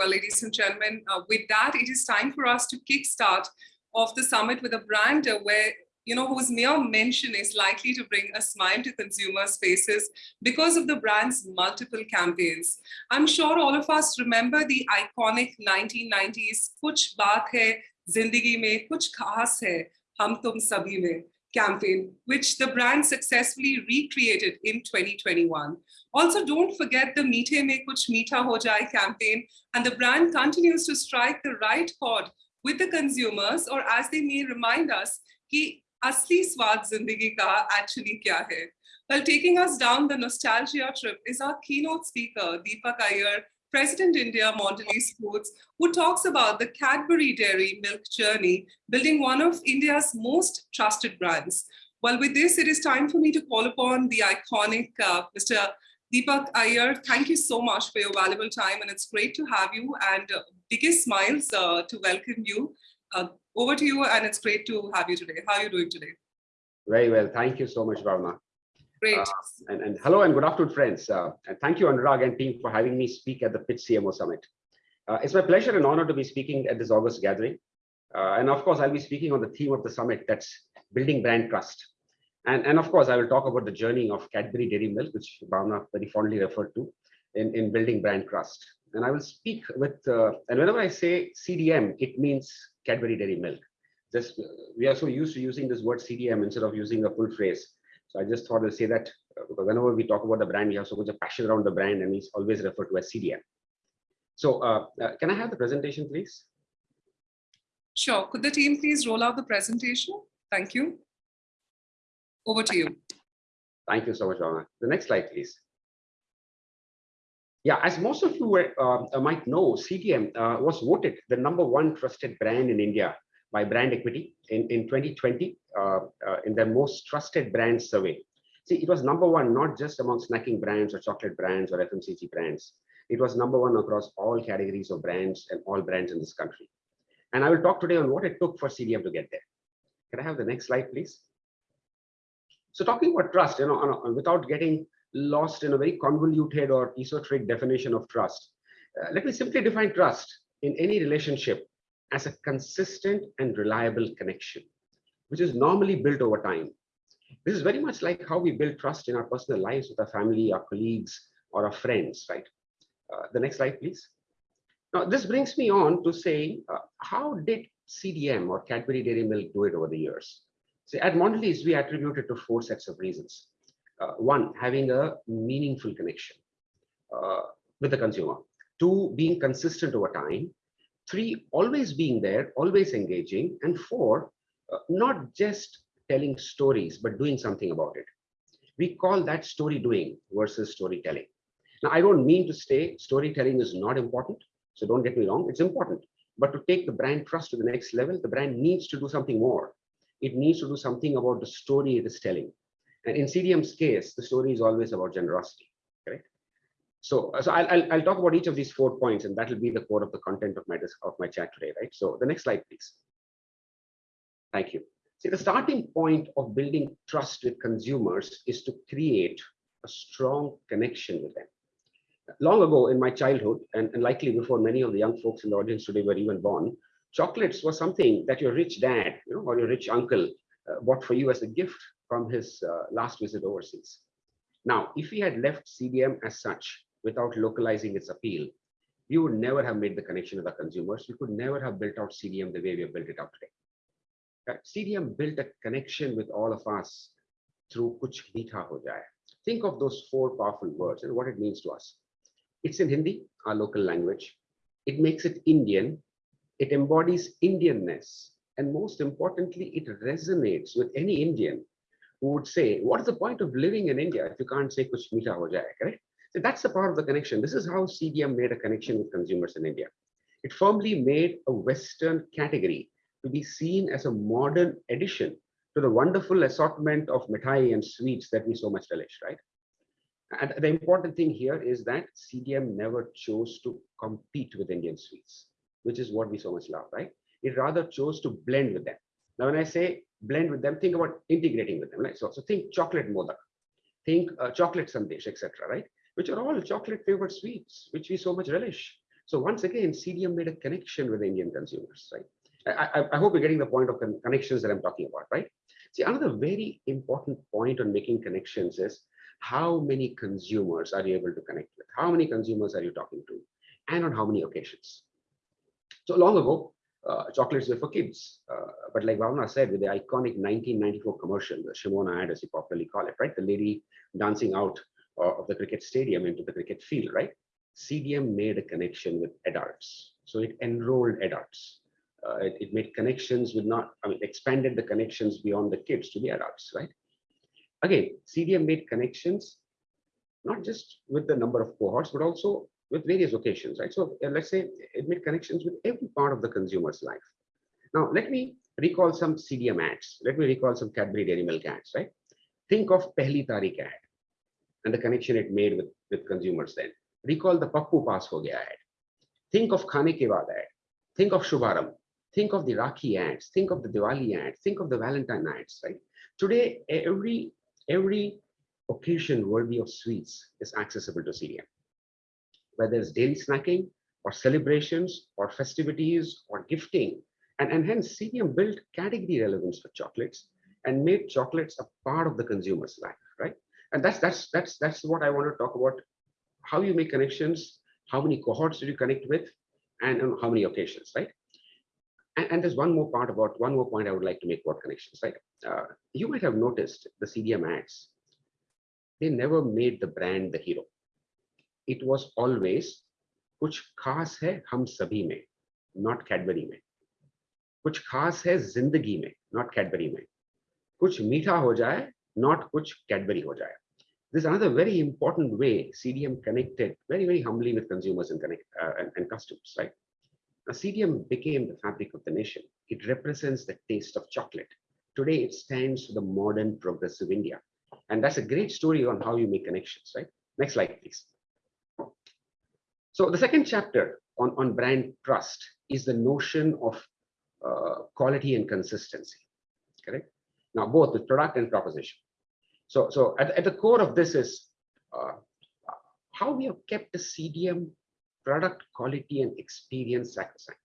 Well, ladies and gentlemen, uh, with that, it is time for us to kickstart off the summit with a brand where you know, whose mere mention is likely to bring a smile to consumers' faces because of the brand's multiple campaigns. I'm sure all of us remember the iconic 1990s Kuch Baat Hai Zindagi Mein Kuch Khas Hai Hum Tum Sabhi Mein campaign, which the brand successfully recreated in 2021. Also, don't forget the Meethe Mein Kuch Meetha Ho Jaye campaign, and the brand continues to strike the right chord with the consumers, or as they may remind us, ki asli swad zindagi ka actually kya hai. Well, taking us down the nostalgia trip is our keynote speaker, Deepak Iyer, President India Mondelez Foods, who talks about the Cadbury Dairy Milk journey, building one of India's most trusted brands. Well, with this, it is time for me to call upon the iconic uh, Mr. Deepak Iyer. Thank you so much for your valuable time, and it's great to have you and uh, biggest smiles uh, to welcome you. Uh, over to you, and it's great to have you today. How are you doing today? Very well. Thank you so much, Bhavna. Great. Uh, and, and, hello and good afternoon, friends. Uh, and thank you, Anurag and team, for having me speak at the Pitch CMO Summit. Uh, it's my pleasure and honor to be speaking at this August gathering. Uh, and of course, I'll be speaking on the theme of the summit, that's building brand trust. And, and of course, I will talk about the journey of Cadbury Dairy Milk, which Bhavna very fondly referred to in, in building brand trust. And I will speak with, uh, and whenever I say CDM, it means Cadbury Dairy Milk. Just, we are so used to using this word CDM instead of using a full phrase. So I just thought to say that uh, because whenever we talk about the brand, we have so much of passion around the brand and we always refer to as CDM. So uh, uh, can I have the presentation, please? Sure. Could the team please roll out the presentation? Thank you. Over to you. Thank you so much, Rana. The next slide, please. Yeah, as most of you were, uh, might know, CDM uh, was voted the number one trusted brand in India by Brand Equity in, in 2020 uh, uh, in their most trusted brand survey. See, it was number one, not just among snacking brands or chocolate brands or FMCG brands. It was number one across all categories of brands and all brands in this country. And I will talk today on what it took for CDM to get there. Can I have the next slide, please? So talking about trust, you know, without getting lost in a very convoluted or esoteric definition of trust, uh, let me simply define trust in any relationship as a consistent and reliable connection, which is normally built over time. This is very much like how we build trust in our personal lives with our family, our colleagues, or our friends, right? Uh, the next slide, please. Now, this brings me on to say, uh, how did CDM or Cadbury Dairy Milk do it over the years? So at Mondelez, we attribute it to four sets of reasons. Uh, one, having a meaningful connection uh, with the consumer. Two, being consistent over time. Three, always being there, always engaging. And four, uh, not just telling stories, but doing something about it. We call that story doing versus storytelling. Now, I don't mean to say storytelling is not important. So don't get me wrong, it's important. But to take the brand trust to the next level, the brand needs to do something more. It needs to do something about the story it is telling. And in CDM's case, the story is always about generosity? So, so I'll, I'll, talk about each of these four points, and that will be the core of the content of my, of my chat today, right? So the next slide, please. Thank you. See, the starting point of building trust with consumers is to create a strong connection with them. Long ago in my childhood, and, and likely before many of the young folks in the audience today were even born, chocolates was something that your rich dad you know, or your rich uncle uh, bought for you as a gift from his uh, last visit overseas. Now, if we had left CDM as such without localizing its appeal, we would never have made the connection with the consumers. We could never have built out CDM the way we have built it out today. CDM built a connection with all of us through Kuch Meetha Ho Jaye. Think of those four powerful words and what it means to us. It's in Hindi, our local language. It makes it Indian. It embodies Indianness. And most importantly, it resonates with any Indian who would say, what is the point of living in India if you can't say Kuch Meetha Ho Jaye, correct? So that's the part of the connection. This is how CDM made a connection with consumers in India. It firmly made a Western category to be seen as a modern addition to the wonderful assortment of mithai and sweets that we so much relish, right? And the important thing here is that CDM never chose to compete with Indian sweets, which is what we so much love, right? It rather chose to blend with them. Now, when I say blend with them, think about integrating with them, right? So, so think chocolate modak, think uh, chocolate sandesh, etc., right? Which are all chocolate flavored sweets, which we so much relish. So once again, CDM made a connection with Indian consumers, right? I, I, I hope you're getting the point of con connections that I'm talking about, right? See, another very important point on making connections is how many consumers are you able to connect with? How many consumers are you talking to? And on how many occasions? So long ago, uh, chocolates were for kids. Uh, but like Bhavna said, with the iconic 1994 commercial, the Shimona ad, as you popularly call it, right? The lady dancing out of the cricket stadium into the cricket field, right? CDM made a connection with adults. So it enrolled adults. Uh, it, it, made connections with not, I mean, expanded the connections beyond the kids to the adults, right? Again, CDM made connections, not just with the number of cohorts, but also with various occasions, right? So uh, let's say it made connections with every part of the consumer's life. Now, let me recall some CDM ads. Let me recall some Cadbury Dairy Milk ads, right? Think of Pehli Tarik ad and the connection it made with, with consumers then. Recall the Pappu Pass Ho ad. Think of Khane Ke Baad ad. Think of Shubh Aarambh. Think of the Rakhi ads. Think of the Diwali ads. Think of the Valentine ads, right? Today, every, every occasion worthy of sweets is accessible to CDM whether it's daily snacking or celebrations or festivities or gifting. And, and hence CDM built category relevance for chocolates and made chocolates a part of the consumer's life? and that's that's that's that's what i want to talk about. How you make connections how many cohorts do you connect with and on how many occasions right? And, and, there's one more part about one more point i would like to make about connections right? Uh, you might have noticed the cdm ads they never made the brand the hero. It was always kuch khas hai hum sabhi mein not cadbury mein kuch khas hai zindagi mein not cadbury mein kuch meetha ho jaye not kuch cadbury ho jaye this is another very important way CDM connected very very humbly with consumers and connect uh, and, and customers right? Now CDM became the fabric of the nation. It represents the taste of chocolate. Today it stands for the modern progressive India. And that's a great story on how you make connections right? Next slide please. So the second chapter on, on brand trust is the notion of uh, quality and consistency, correct? Now, both the product and proposition. So, so at, at the core of this is uh, how we have kept the CDM product quality and experience sacrosanct.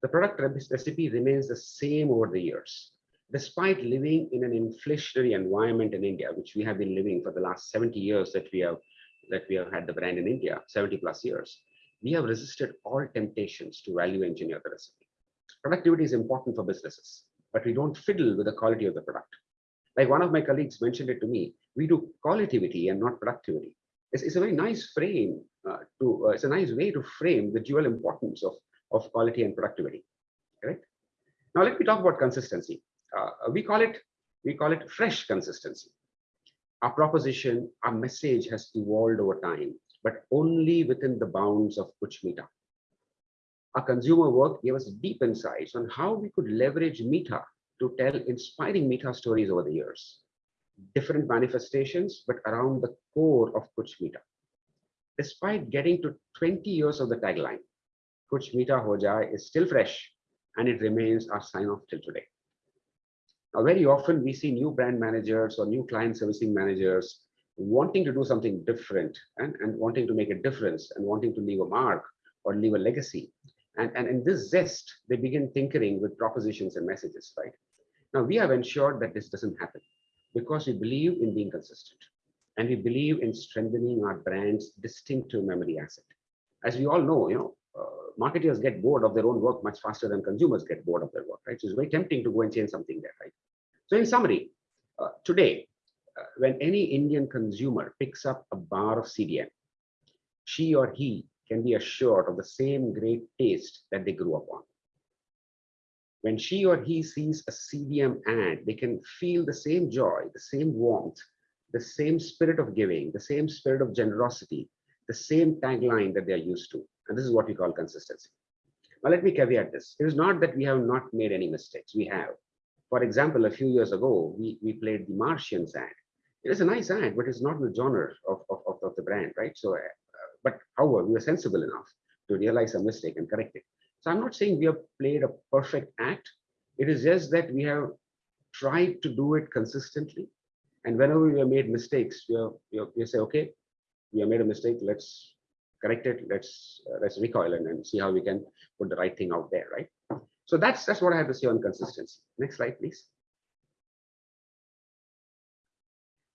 The product recipe remains the same over the years, despite living in an inflationary environment in India, which we have been living for the last 70 years that we have that we have had the brand in India, 70 plus years, we have resisted all temptations to value engineer the recipe. Productivity is important for businesses, but we don't fiddle with the quality of the product. Like one of my colleagues mentioned it to me, we do qualitativity and not productivity. It's, it's a very nice frame uh, to, uh, it's a nice way to frame the dual importance of, of quality and productivity, correct? Now let me talk about consistency. Uh, we call it, we call it fresh consistency our proposition, our message has evolved over time, but only within the bounds of Kuch Meetha. Our consumer work gave us deep insights on how we could leverage Meetha to tell inspiring Meetha stories over the years. Different manifestations, but around the core of Kuch Meetha. Despite getting to 20 years of the tagline, Kuch Meetha Ho Jaye is still fresh and it remains our sign off till today. Now, very often we see new brand managers or new client servicing managers wanting to do something different and, and wanting to make a difference and wanting to leave a mark or leave a legacy. And, and in this zest, they begin tinkering with propositions and messages, right? Now, we have ensured that this doesn't happen because we believe in being consistent and we believe in strengthening our brand's distinctive memory asset. As we all know, you know, uh, marketers get bored of their own work much faster than consumers get bored of their work, right? So it's very tempting to go and change something there, right? So in summary, uh, today, uh, when any Indian consumer picks up a bar of CDM, she or he can be assured of the same great taste that they grew up on. When she or he sees a CDM ad, they can feel the same joy, the same warmth, the same spirit of giving, the same spirit of generosity, the same tagline that they're used to. And this is what we call consistency. Now, let me caveat this. It is not that we have not made any mistakes. We have. For example, a few years ago, we, we played the Martians ad. It is a nice ad, but it's not the genre of, of, of, of the brand, right? So, uh, but however, we were sensible enough to realize a mistake and correct it. So I'm not saying we have played a perfect act. It is just that we have tried to do it consistently. And whenever we have made mistakes, we, have, we, have, we say, okay, we have made a mistake, let's correct it, let's uh, let's recoil and, and see how we can put the right thing out there, right? So that's that's what I have to say on consistency. Next slide, please.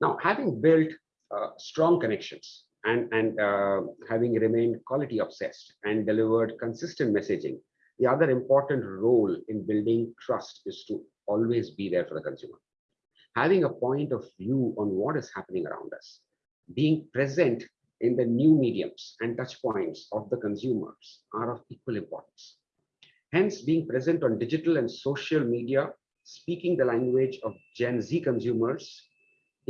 Now, having built uh, strong connections and, and uh, having remained quality obsessed and delivered consistent messaging, the other important role in building trust is to always be there for the consumer. Having a point of view on what is happening around us, being present in the new mediums and touch points of the consumers are of equal importance. Hence, being present on digital and social media, speaking the language of Gen Z consumers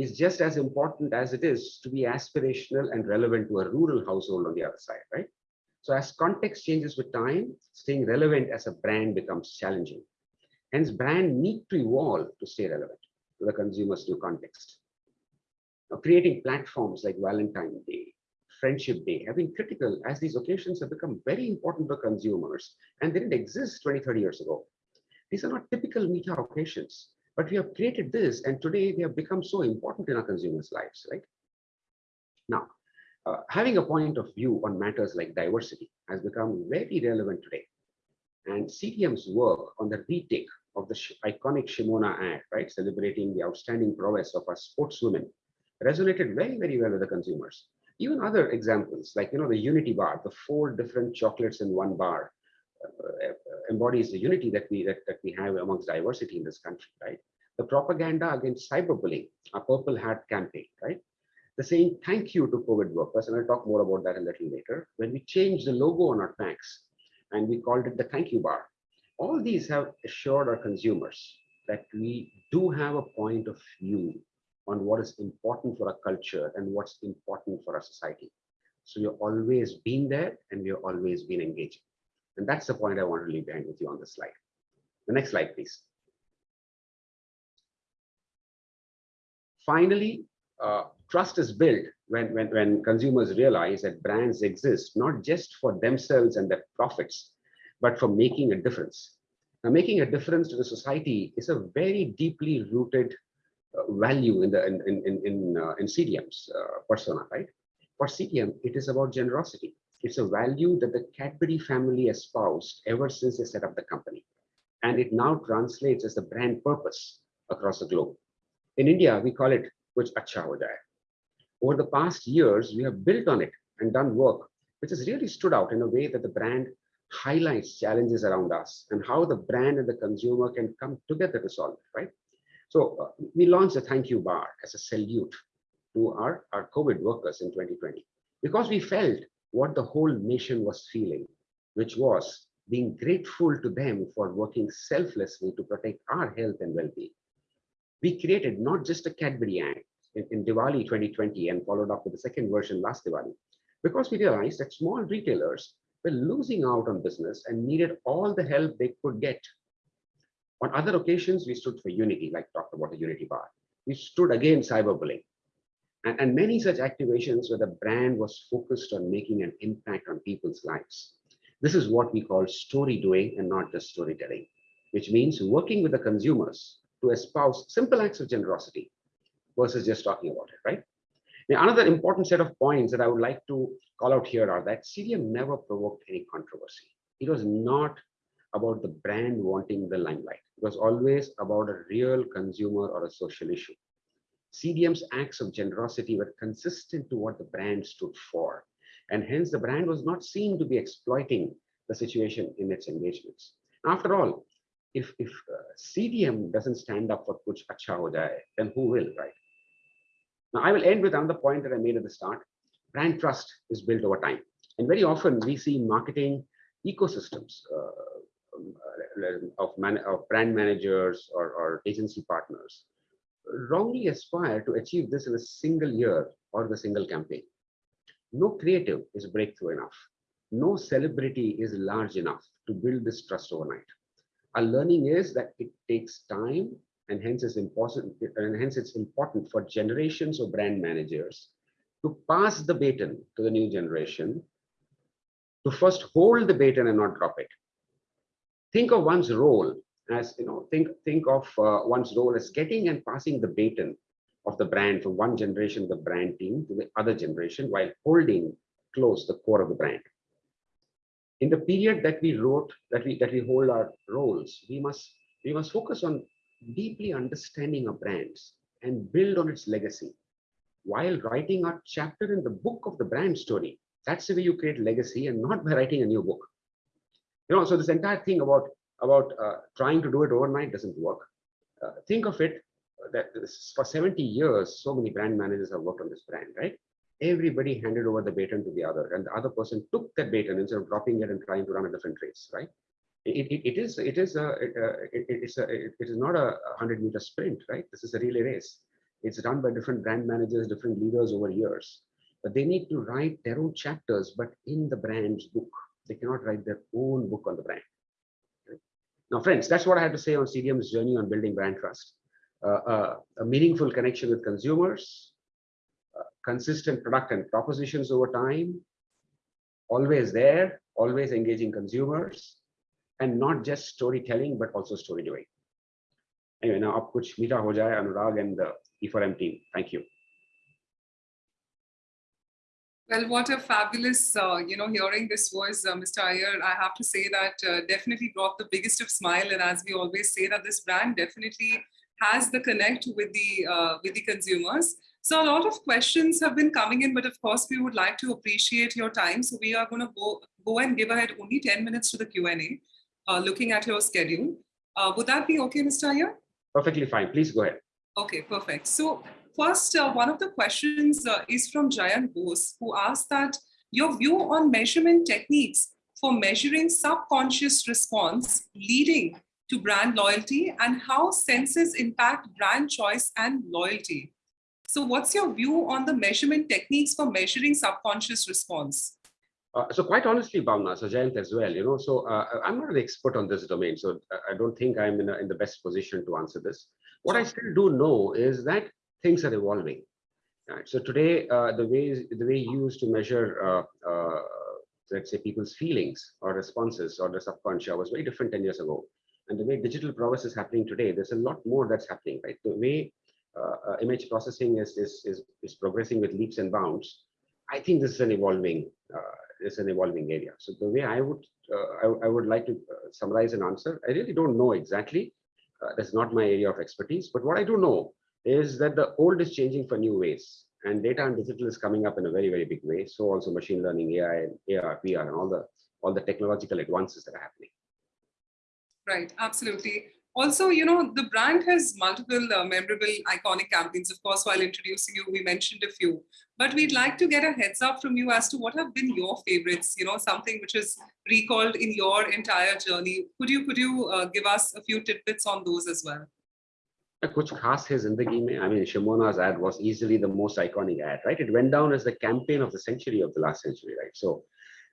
is just as important as it is to be aspirational and relevant to a rural household on the other side, right? So as context changes with time, staying relevant as a brand becomes challenging. Hence, brand need to evolve to stay relevant to the consumer's new context. Now, creating platforms like Valentine's Day, Friendship Day have been critical as these occasions have become very important for consumers and they didn't exist 20, 30 years ago. These are not typical media occasions, but we have created this and today they have become so important in our consumers' lives, right? Now, uh, having a point of view on matters like diversity has become very relevant today. And CDM's work on the retake of the iconic Shimona ad, right, celebrating the outstanding prowess of our sportswomen, resonated very, very well with the consumers. Even other examples, like, you know, the Unity bar, the four different chocolates in one bar, embodies the unity that we that, that we have amongst diversity in this country, right? The propaganda against cyberbullying, a Purple Hat campaign, right? The saying thank you to COVID workers, and I'll talk more about that a little later. When we changed the logo on our tanks and we called it the thank you bar, all these have assured our consumers that we do have a point of view on what is important for our culture and what's important for our society. So you're always been there and we've always been engaging. And that's the point I want to leave behind with you on this slide. The next slide, please. Finally, uh, trust is built when, when, when consumers realize that brands exist not just for themselves and their profits, but for making a difference. Now, making a difference to the society is a very deeply rooted uh, value in the in in in, uh, in CDM's uh, persona, right? For CDM, it is about generosity. It's a value that the Cadbury family espoused ever since they set up the company. And it now translates as the brand purpose across the globe. In India, we call it Kuch Acha Ho Jaye. Over the past years, we have built on it and done work which has really stood out in a way that the brand highlights challenges around us and how the brand and the consumer can come together to solve it, right? So uh, we launched a thank you bar as a salute to our, our COVID workers in 2020 because we felt what the whole nation was feeling, which was being grateful to them for working selflessly to protect our health and well-being. We created not just a Cadbury Ad in, in Diwali 2020 and followed up with the second version last Diwali, because we realized that small retailers were losing out on business and needed all the help they could get. On other occasions, we stood for unity, like talked about the unity bar. We stood against cyberbullying and, and many such activations where the brand was focused on making an impact on people's lives. This is what we call story doing and not just storytelling, which means working with the consumers to espouse simple acts of generosity versus just talking about it, right? Now, another important set of points that I would like to call out here are that CDM never provoked any controversy. It was not about the brand wanting the limelight. It was always about a real consumer or a social issue. CDM's acts of generosity were consistent to what the brand stood for. And hence the brand was not seen to be exploiting the situation in its engagements. After all, if, if uh, CDM doesn't stand up for Kuch Acha Ho Jaye, then who will, right? Now, I will end with another point that I made at the start. Brand trust is built over time. And very often we see marketing ecosystems uh, um, uh, of, man of brand managers or, or agency partners wrongly aspire to achieve this in a single year or the single campaign. No creative is breakthrough enough. No celebrity is large enough to build this trust overnight. Our learning is that it takes time and hence it's important and hence it's important for generations of brand managers to pass the baton to the new generation to first hold the baton and not drop it. Think of one's role as you know think think of uh, one's role as getting and passing the baton of the brand from one generation the brand team to the other generation while holding close the core of the brand. In the period that we wrote, that we that we hold our roles, we must we must focus on deeply understanding our brands and build on its legacy while writing a chapter in the book of the brand story. That's the way you create legacy and not by writing a new book. You know, so this entire thing about about uh, trying to do it overnight doesn't work. Uh, think of it that this, for 70 years, so many brand managers have worked on this brand, right? Everybody handed over the baton to the other, and the other person took that baton instead of dropping it and trying to run a different race, right? It, it, it is it is a it, uh, it, it's a it is not a 100 meter sprint, right? This is a relay race. It's run by different brand managers, different leaders over years, but they need to write their own chapters, but in the brand's book. They cannot write their own book on the brand. Now, friends, that's what I have to say on CDM's journey on building brand trust. Uh, uh, a meaningful connection with consumers, uh, consistent product and propositions over time, always there, always engaging consumers, and not just storytelling, but also story doing. Anyway, now up kuch meetha ho jaye, Anurag and the E4M team. Thank you. Well, what a fabulous, uh, you know, hearing this was, uh, Mr. Iyer. I have to say that uh, definitely brought the biggest of smile. And as we always say that this brand definitely has the connect with the, uh, with the consumers. So a lot of questions have been coming in, but of course we would like to appreciate your time. So we are going to go, go and give ahead only 10 minutes to the Q&A, uh, looking at your schedule. Uh, would that be okay, Mr. Iyer? Perfectly fine. Please go ahead. Okay, perfect. So First, uh, one of the questions uh, is from Jayant Bose, who asked that your view on measurement techniques for measuring subconscious response leading to brand loyalty and how senses impact brand choice and loyalty. So what's your view on the measurement techniques for measuring subconscious response? Uh, so quite honestly, Bhavna, so Jayant as well, you know, so uh, I'm not an expert on this domain, so uh, I don't think I'm in, a, in the best position to answer this. What I still do know is that things are evolving. Right? So today, uh, the way the way used to measure, uh, uh, let's say, people's feelings or responses or the subconscious was very different 10 years ago. And the way digital prowess is happening today, there's a lot more that's happening, right? The way uh, uh, image processing is, is, is, is progressing with leaps and bounds. I think this is an evolving, uh, is an evolving area. So the way I would, I, I, would like to summarize an answer, I really don't know exactly. that's not my area of expertise, but what I do know is that the old is changing for new ways and data and digital is coming up in a very, very big way. So also machine learning, AI, and AR, VR, and all the all the technological advances that are happening. Right, absolutely. Also, you know, the brand has multiple uh, memorable, iconic campaigns. Of course, while introducing you, we mentioned a few. But we'd like to get a heads up from you as to what have been your favorites, you know, something which is recalled in your entire journey. Could you, could you uh, give us a few tidbits on those as well? कुछ खास है जिंदगी में? I mean Shimona's ad was easily the most iconic ad right? It went down as the campaign of the century of the last century right? So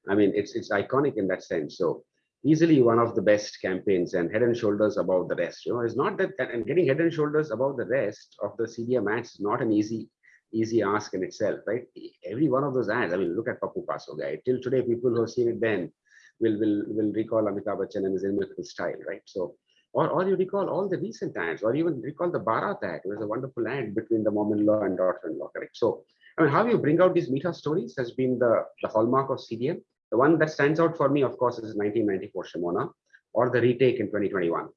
I mean it's it's iconic in that sense. So easily one of the best campaigns and head and shoulders above the rest you know? It's not that and getting head and shoulders above the rest of the CDM ads is not an easy easy ask in itself right? Every one of those ads I mean look at Pappu Pass Ho guy. Till today people who have seen it then will will will recall Amitabh Bachchan and his inimitable style right? So or, or you recall all the recent times, or even recall the Bharat ad. It was a wonderful ad between the mom-in-law and daughter-in-law, correct? So, I mean, how you bring out these Meetha stories has been the, the hallmark of CDM. The one that stands out for me, of course, is 1994 Shimona, or the retake in 2021.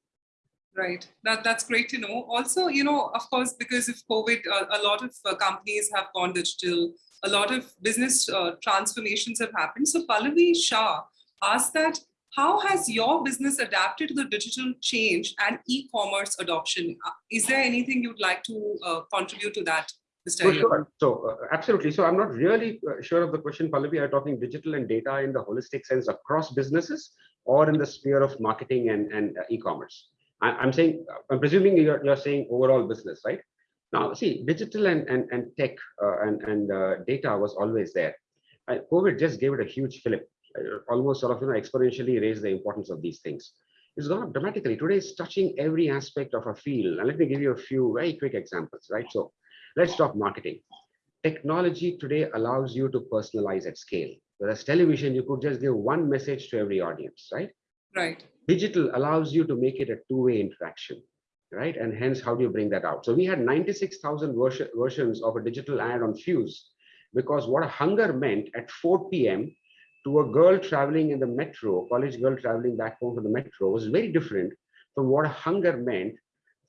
Right, that, that's great to know. Also, you know, of course, because of COVID, uh, a lot of uh, companies have gone digital, a lot of business uh, transformations have happened. So Pallavi Shah asked that how has your business adapted to the digital change and e-commerce adoption? Uh, is there anything you'd like to uh, contribute to that, Mr. Sure. So uh, absolutely. So I'm not really uh, sure of the question, Pallavi. Are talking digital and data in the holistic sense across businesses or in the sphere of marketing and, and uh, e-commerce? I'm saying, I'm presuming you're, you're saying overall business, right? Now, see, digital and, and, and tech uh, and, and data was always there. COVID just gave it a huge fillip uh, Uh, almost sort of you know exponentially raise the importance of these things. It's gone up dramatically. Today it's touching every aspect of a field. And let me give you a few very quick examples, right? So let's talk marketing. Technology today allows you to personalize at scale. Whereas television, you could just give one message to every audience, right? Right. Digital allows you to make it a two-way interaction, right? And hence, how do you bring that out? So we had 96,000 versions of a digital ad on Fuse because what a hunger meant at 4 p.m. to a girl traveling in the metro, college girl traveling back home from the metro was very different from what hunger meant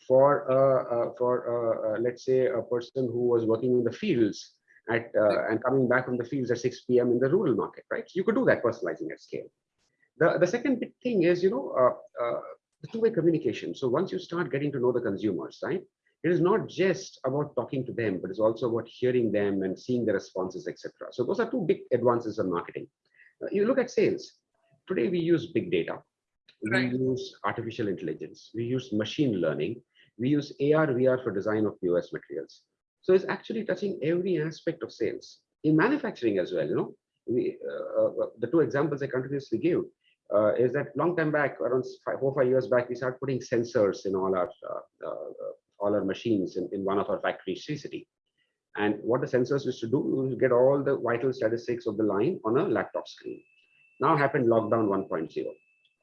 for, uh, uh, for uh, uh, let's say, a person who was working in the fields at uh, and coming back from the fields at 6 p.m. in the rural market, right? You could do that personalizing at scale. The, the second big thing is, you know, uh, the two-way communication. So once you start getting to know the consumers, right? It is not just about talking to them, but it's also about hearing them and seeing the responses, etc. So those are two big advances in marketing. You look at sales. Today we use big data. Right. We use artificial intelligence. We use machine learning. We use AR, VR for design of POS materials. So it's actually touching every aspect of sales. In manufacturing as well, you know, we, uh, uh, the two examples I continuously give uh, is that long time back, around five, four, five years back, we started putting sensors in all our uh, uh, all our machines in, in one of our factories, City. And what the sensors used to do was get all the vital statistics of the line on a laptop screen. Now happened lockdown 1.0.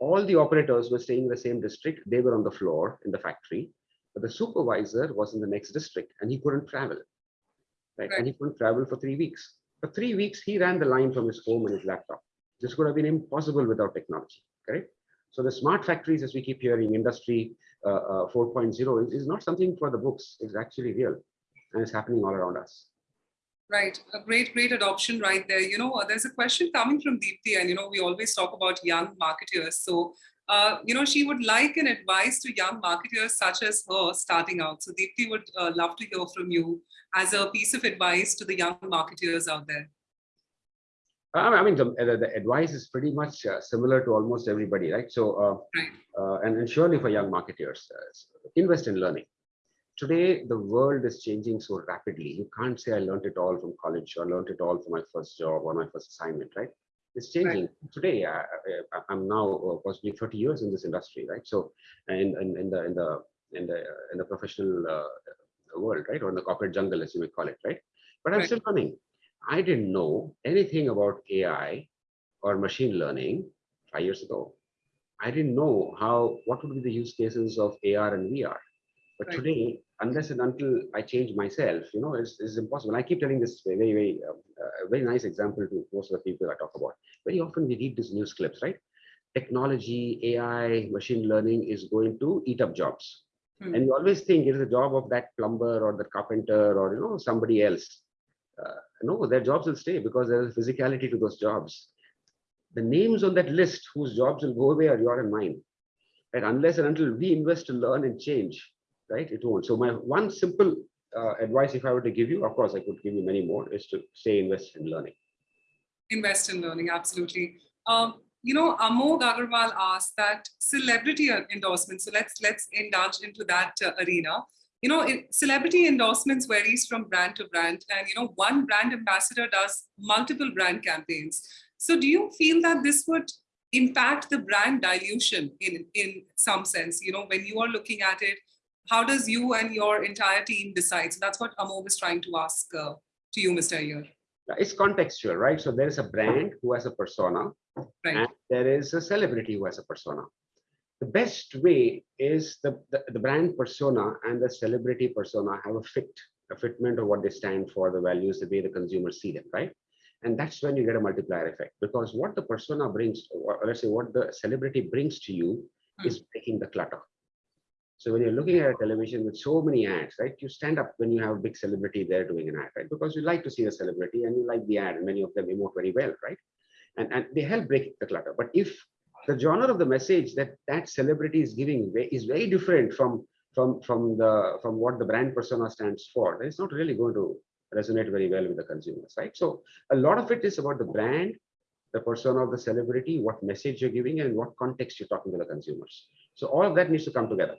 All the operators were staying in the same district. They were on the floor in the factory, but the supervisor was in the next district and he couldn't travel. Right? right. And he couldn't travel for three weeks. For three weeks, he ran the line from his home and his laptop. This could have been impossible without technology, correct? So the smart factories, as we keep hearing, industry uh, uh, 4.0 is, is not something for the books. It's actually real and it's happening all around us. Right, a great, great adoption right there. You know, there's a question coming from Deepti and, you know, we always talk about young marketers. So, uh, you know, she would like an advice to young marketers such as her starting out. So Deepti would uh, love to hear from you as a piece of advice to the young marketers out there. I mean, the, the advice is pretty much uh, similar to almost everybody, right? So, uh, right. Uh, and, and surely for young marketers, uh, invest in learning. Today, the world is changing so rapidly. You can't say I learned it all from college or learned it all from my first job or my first assignment, right? It's changing. Right. Today, I, am now uh, possibly 30 years in this industry, right? So, and in, in, the in the in the in the professional uh, world, right, or in the corporate jungle, as you may call it, right? But I'm right. still learning. I didn't know anything about AI or machine learning five years ago. I didn't know how, what would be the use cases of AR and VR. But right. today, unless and until I change myself, you know, it's, it's impossible. I keep telling this very, very, uh, uh, very nice example to most of the people I talk about. Very often we read these news clips, right? Technology, AI, machine learning is going to eat up jobs. Hmm. And you always think it is the job of that plumber or the carpenter or, you know, somebody else. Uh, no, their jobs will stay because there is physicality to those jobs. The names on that list whose jobs will go away are your and mine. Right? Unless and until we invest to learn and change, right? It won't. So my one simple uh, advice, if I were to give you, of course, I could give you many more, is to stay invest in learning. Invest in learning, absolutely. Um, you know, Amog Agarwal asked that celebrity endorsements. So let's let's indulge into that uh, arena you know, it, celebrity endorsements varies from brand to brand. And, you know, one brand ambassador does multiple brand campaigns. So do you feel that this would impact the brand dilution in, in some sense? You know, when you are looking at it, how does you and your entire team decide? So that's what Amog is trying to ask uh, to you, Mr. Iyer. It's contextual, right? So there is a brand who has a persona, right. and there is a celebrity who has a persona the best way is the, the, the, brand persona and the celebrity persona have a fit, a fitment of what they stand for, the values, the way the consumers see them, right? And that's when you get a multiplier effect because what the persona brings, or let's say what the celebrity brings to you mm. is breaking the clutter. So when you're looking at a television with so many ads, right, you stand up when you have a big celebrity there doing an ad, right? Because you like to see a celebrity and you like the ad and many of them emote very well, right? And, and they help break the clutter. But if the genre of the message that that celebrity is giving is very different from from from the from what the brand persona stands for then it's not really going to resonate very well with the consumers right so a lot of it is about the brand the persona of the celebrity what message you're giving and what context you're talking to the consumers so all of that needs to come together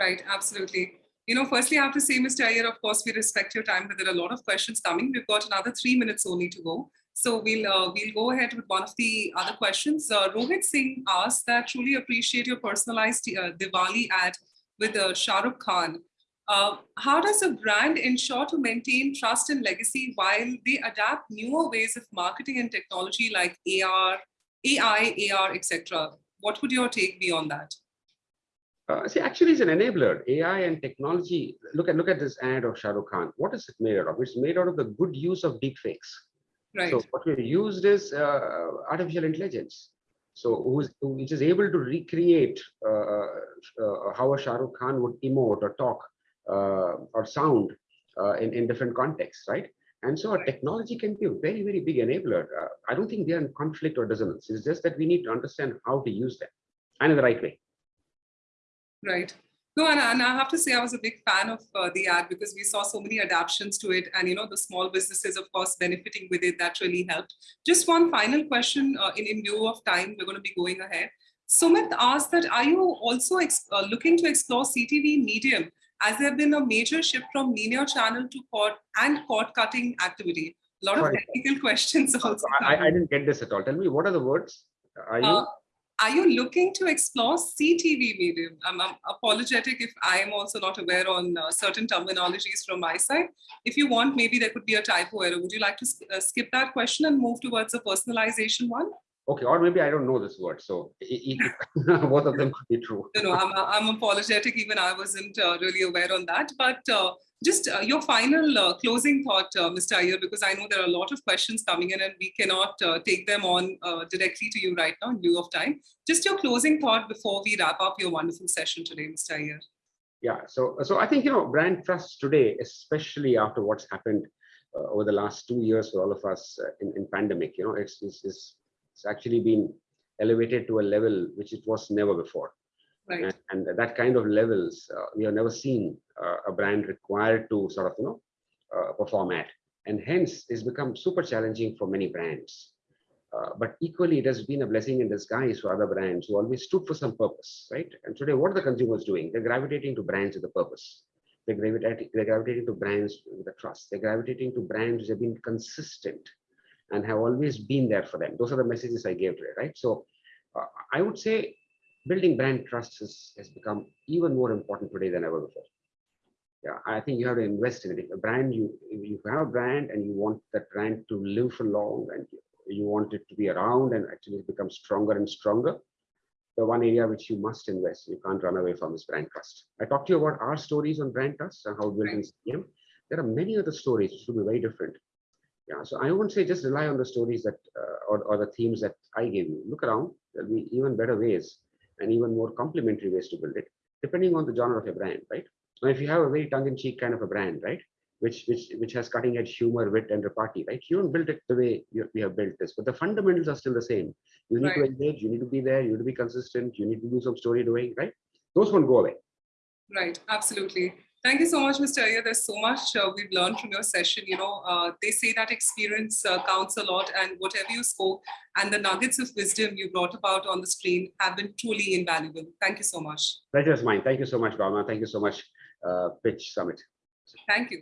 right absolutely you know firstly i have to say mr Iyer, of course we respect your time but there are a lot of questions coming we've got another three minutes only to go so we'll uh, we'll go ahead with one of the other questions. Uh, Rohit Singh asked that truly appreciate your personalized uh, Diwali ad with uh, Shah Rukh Khan. Uh, how does a brand ensure to maintain trust and legacy while they adapt newer ways of marketing and technology like AR, AI, AR, etc.? What would your take be on that? Uh, see, actually, it's an enabler. AI and technology. Look at look at this ad of Shah Rukh Khan. What is it made out of? It's made out of the good use of deepfakes. Right. So what we used is uh, artificial intelligence. So who's, who, which is able to recreate uh, uh, how a Shah Rukh Khan would emote or talk uh, or sound uh, in, in different contexts, right? And so Right. technology can be a very, very big enabler. Uh, I don't think they are in conflict or dissonance. It's just that we need to understand how to use them and in the right way. Right. No, and, and I have to say I was a big fan of uh, the ad because we saw so many adaptations to it and, you know, the small businesses, of course, benefiting with it. That really helped. Just one final question uh, in, in view of time, we're going to be going ahead. Sumit asked that, are you also ex- uh, looking to explore CTV medium as there have been a major shift from linear channel to cord and cord cutting activity? A lot of technical questions also. I, I didn't get this at all. Tell me, what are the words? Are you? Are you looking to explore CTV medium? I'm, I'm apologetic if I am also not aware on uh, certain terminologies from my side. If you want, maybe there could be a typo error. Would you like to sk- uh, skip that question and move towards the personalization one? Okay, or maybe I don't know this word. So both of them could be true. No, no, I'm, I'm apologetic. Even I wasn't uh, really aware on that. But uh, just uh, your final uh, closing thought, uh, Mr. Iyer, because I know there are a lot of questions coming in and we cannot uh, take them on uh, directly to you right now in lieu of time. Just your closing thought before we wrap up your wonderful session today, Mr. Iyer. Yeah, so so I think you know brand trust today, especially after what's happened uh, over the last two years for all of us uh, in, in pandemic, you know, it's, it's it's it's actually been elevated to a level which it was never before, Right. and, and that kind of levels uh, we have never seen uh, a brand required to sort of you know uh, perform at, and hence it's become super challenging for many brands. Uh, but equally, it has been a blessing in disguise for other brands who always stood for some purpose, right? And today, what are the consumers doing? They're gravitating to brands with a purpose. They're gravitating, they're gravitating to brands with a trust. They're gravitating to brands which have been consistent and have always been there for them. Those are the messages I gave today, right? So uh, I would say building brand trust has, has become even more important today than ever before. Yeah, I think you have to invest in it. If a brand, you you have a brand and you want that brand to live for long and you want it to be around and actually become stronger and stronger, the one area which you must invest, you can't run away from is brand trust. I talked to you about our stories on brand trust and how built CM. There are many other stories which will be very different. Yeah, so I won't say just rely on the stories that uh, or, or the themes that I gave you. Look around, there'll be even better ways and even more complementary ways to build it, depending on the genre of your brand, right? Now, if you have a very tongue-in-cheek kind of a brand, right, which which which has cutting-edge humor, wit, and repartee, right? You don't build it the way you, we have built this, but the fundamentals are still the same. You need to engage, you need to be there, you need to be consistent, you need to do some story doing, right? Those won't go away. Right, absolutely. Thank you so much, Mr. Iyer. There's so much uh, we've learned from your session. You know, uh, they say that experience uh, counts a lot, and whatever you spoke and the nuggets of wisdom you brought about on the screen have been truly invaluable. Thank you so much. Pleasure is mine. Thank you so much, Rama. Thank you so much, uh, Pitch Summit. Thank you.